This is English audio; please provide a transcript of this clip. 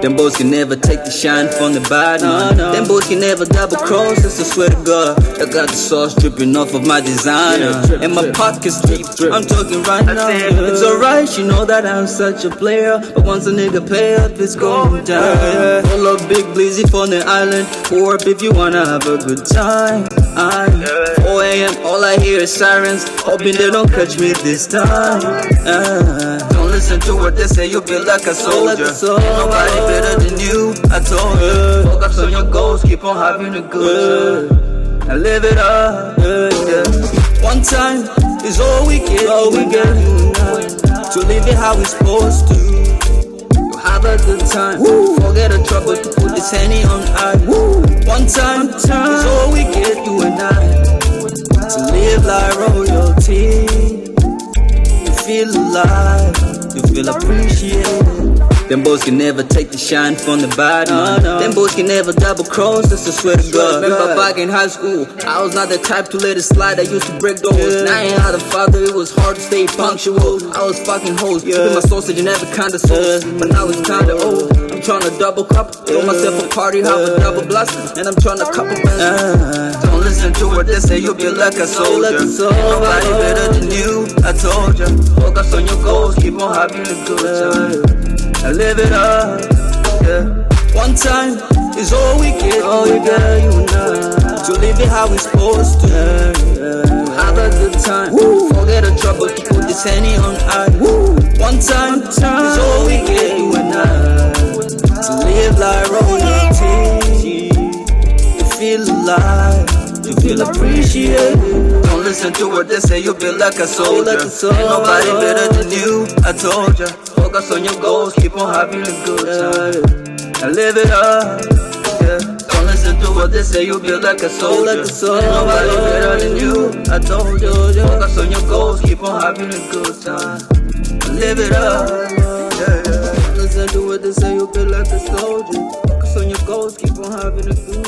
Them boys can never take the shine from the bad man. Them boys can never double cross, that's I swear to God. I got the sauce dripping off of my designer. And my pockets deep, I'm talking right now. It's alright, you know that I'm such a player. But once a nigga pay up, it's going down. Pull up big blizzy from the island. Pour up if you wanna have a good time. I, 4 a.m., all I hear is sirens. Hoping they don't catch me this time. Uh, listen to what they say, you'll be like a soldier. Nobody better than you, I told you. Focus on your goals, keep on having a good time. And live it up, yeah. One time is all we get, all we get. To live it how we supposed to. Have a good time, forget the trouble, to put this henny on ice. One time is all we get, you and I. To live like royalty. You feel alive, you feel appreciated. Them boys can never take the shine from the bad man. Them boys can never double cross, that's a swear to God. Remember back in high school, I was not the type to let it slide. I used to break doors. Now I ain't had a father, it was hard to stay punctual. I was fucking hoes, keeping my sausage and every kind of sauce. But now it's kinda old. I'm trying to double cup, throw myself a party, have a double blast, and I'm trying to couple bands. Don't listen to what they say, you'll be like a soldier. Ain't Nobody better than you, I told ya. Focus on your on a good time. I live it up, yeah. One time is all we get, all we get, you and I. To live it how we supposed to, have a good time. Forget the trouble, put this henny on ice. One time is all we get, you and I. To live like royalty, you feel alive, you feel appreciated. Listen to what they say, you'll be like a soldier. Ain't nobody better than you, I told ya. Focus on your goals, keep on having a good time. And live it up, yeah. Don't listen to what they say, you'll be like a soldier. Ain't nobody better than you, I told ya. Focus on your goals, keep on having a good time. And live it up, yeah, yeah. Don't listen to what they say, you'll be like a soldier. Focus on your goals, keep on having a good time.